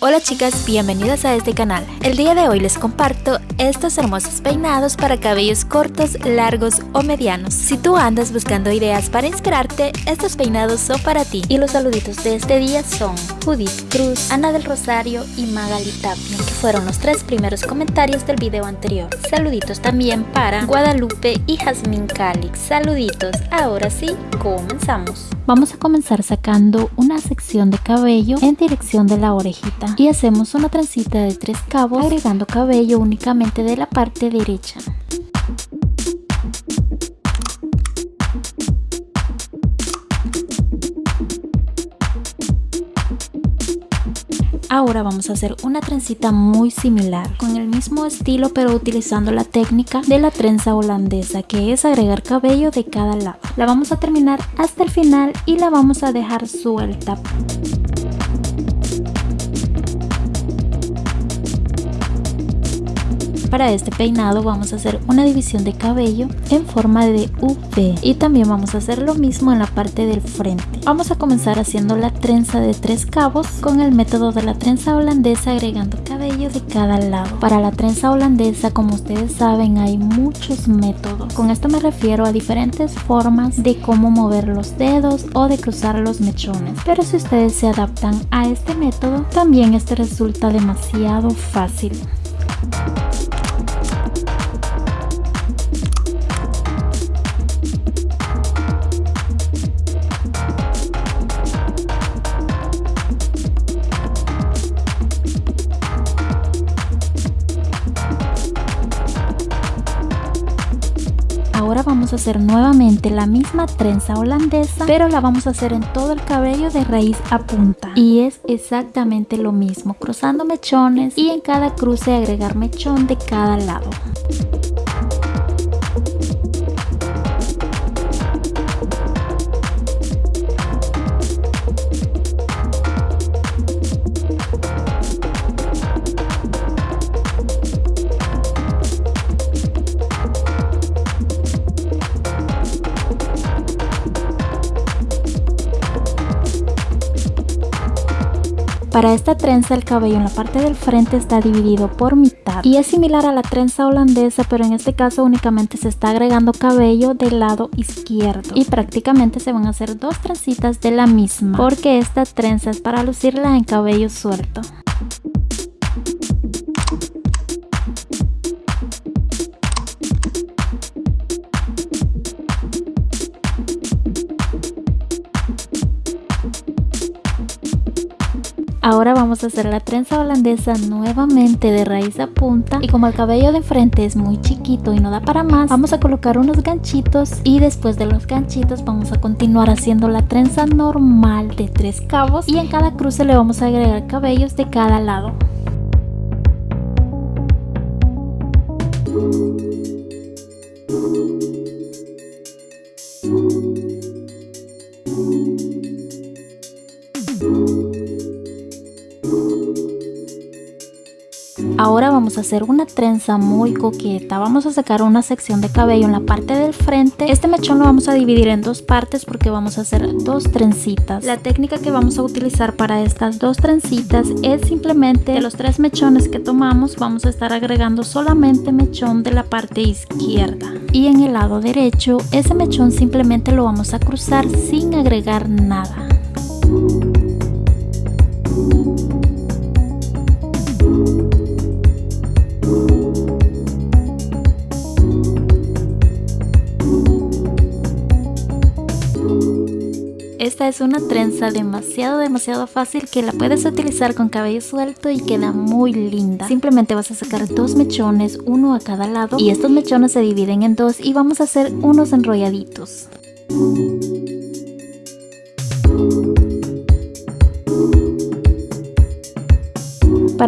Hola chicas, bienvenidas a este canal. El día de hoy les comparto estos hermosos peinados para cabellos cortos, largos o medianos. Si tú andas buscando ideas para inspirarte, estos peinados son para ti. Y los saluditos de este día son Judith Cruz, Ana del Rosario y Magali Tapia, fueron los tres primeros comentarios del video anterior. Saluditos también para Guadalupe y Jazmín Calix. Saluditos, ahora sí, comenzamos. Vamos a comenzar sacando una sección de cabello en dirección de la orejita y hacemos una trencita de tres cabos agregando cabello únicamente de la parte derecha. Ahora vamos a hacer una trencita muy similar, con el mismo estilo pero utilizando la técnica de la trenza holandesa, que es agregar cabello de cada lado. La vamos a terminar hasta el final y la vamos a dejar suelta. Para este peinado vamos a hacer una división de cabello en forma de V y también vamos a hacer lo mismo en la parte del frente. Vamos a comenzar haciendo la trenza de tres cabos con el método de la trenza holandesa agregando cabello de cada lado. Para la trenza holandesa como ustedes saben hay muchos métodos. Con esto me refiero a diferentes formas de cómo mover los dedos o de cruzar los mechones. Pero si ustedes se adaptan a este método también este resulta demasiado fácil. Ahora vamos a hacer nuevamente la misma trenza holandesa, pero la vamos a hacer en todo el cabello de raíz a punta. Y es exactamente lo mismo, cruzando mechones y en cada cruce agregar mechón de cada lado. Para esta trenza el cabello en la parte del frente está dividido por mitad y es similar a la trenza holandesa pero en este caso únicamente se está agregando cabello del lado izquierdo y prácticamente se van a hacer dos trencitas de la misma porque esta trenza es para lucirla en cabello suelto. Ahora vamos a hacer la trenza holandesa nuevamente de raíz a punta. Y como el cabello de frente es muy chiquito y no da para más, vamos a colocar unos ganchitos. Y después de los ganchitos vamos a continuar haciendo la trenza normal de tres cabos. Y en cada cruce le vamos a agregar cabellos de cada lado. Ahora vamos a hacer una trenza muy coqueta. Vamos a sacar una sección de cabello en la parte del frente. Este mechón lo vamos a dividir en dos partes porque vamos a hacer dos trencitas. La técnica que vamos a utilizar para estas dos trencitas es simplemente de los tres mechones que tomamos vamos a estar agregando solamente mechón de la parte izquierda. Y en el lado derecho ese mechón simplemente lo vamos a cruzar sin agregar nada. Esta es una trenza demasiado demasiado fácil que la puedes utilizar con cabello suelto y queda muy linda. Simplemente vas a sacar dos mechones, uno a cada lado y estos mechones se dividen en dos y vamos a hacer unos enrolladitos.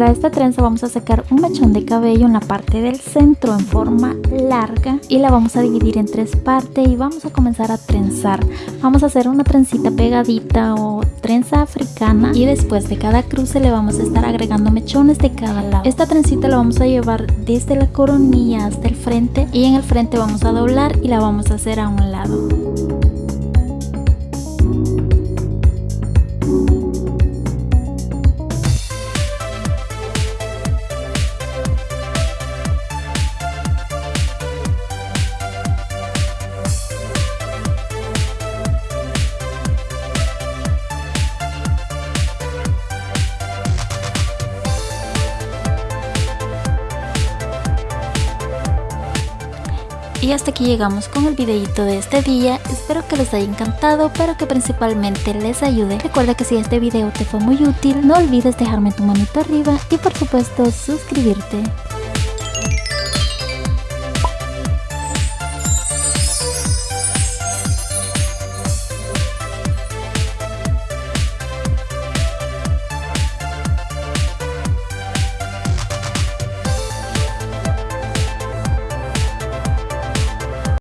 Para esta trenza vamos a sacar un mechón de cabello en la parte del centro en forma larga y la vamos a dividir en tres partes y vamos a comenzar a trenzar. Vamos a hacer una trencita pegadita o trenza africana y después de cada cruce le vamos a estar agregando mechones de cada lado. Esta trencita la vamos a llevar desde la coronilla hasta el frente y en el frente vamos a doblar y la vamos a hacer a un lado. Y hasta aquí llegamos con el videito de este día, espero que les haya encantado, pero que principalmente les ayude. Recuerda que si este video te fue muy útil, no olvides dejarme tu manito arriba y por supuesto suscribirte.